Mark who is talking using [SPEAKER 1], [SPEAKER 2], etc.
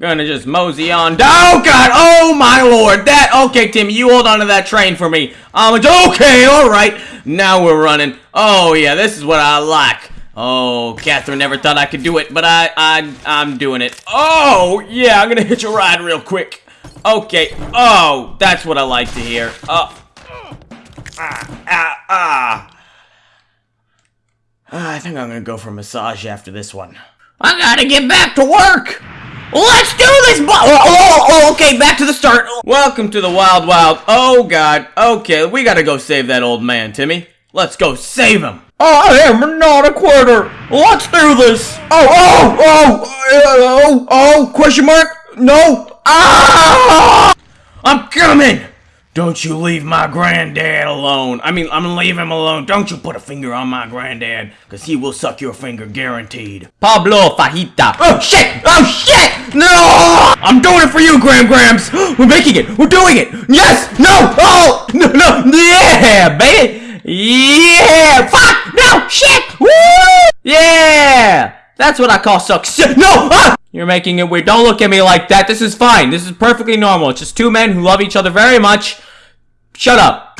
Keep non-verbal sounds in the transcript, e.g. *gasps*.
[SPEAKER 1] Gonna just mosey on. Oh God! Oh my Lord! That okay, Timmy. You hold on to that train for me. Um, okay, all right. Now we're running. Oh yeah, this is what I like. Oh, Catherine never thought I could do it, but I, I, I'm doing it. Oh yeah, I'm gonna hitch a ride real quick. Okay. Oh, that's what I like to hear. Oh. Ah, ah, ah. I think I'm gonna go for a massage after this one. I gotta get back to work! Let's do this! Oh, oh, oh, okay, back to the start. Welcome to the Wild Wild. Oh, God. Okay, we gotta go save that old man, Timmy. Let's go save him. I am not a quitter. Let's do this. Oh, oh, oh, oh, oh, question mark? No. Ah! I'm coming. Don't you leave my granddad alone. I mean, I'm gonna leave him alone. Don't you put a finger on my granddad, because he will suck your finger guaranteed. Pablo Fajita. Oh, shit! Oh, shit! No! I'm doing it for you, Gram Grams! *gasps* We're making it! We're doing it! Yes! No! Oh! No, no! Yeah, baby! Yeah! Fuck! No! Shit! Woo! Yeah! That's what I call success. *laughs* No! Ah! You're making it weird. Don't look at me like that. This is fine. This is perfectly normal. It's just two men who love each other very much. Shut up.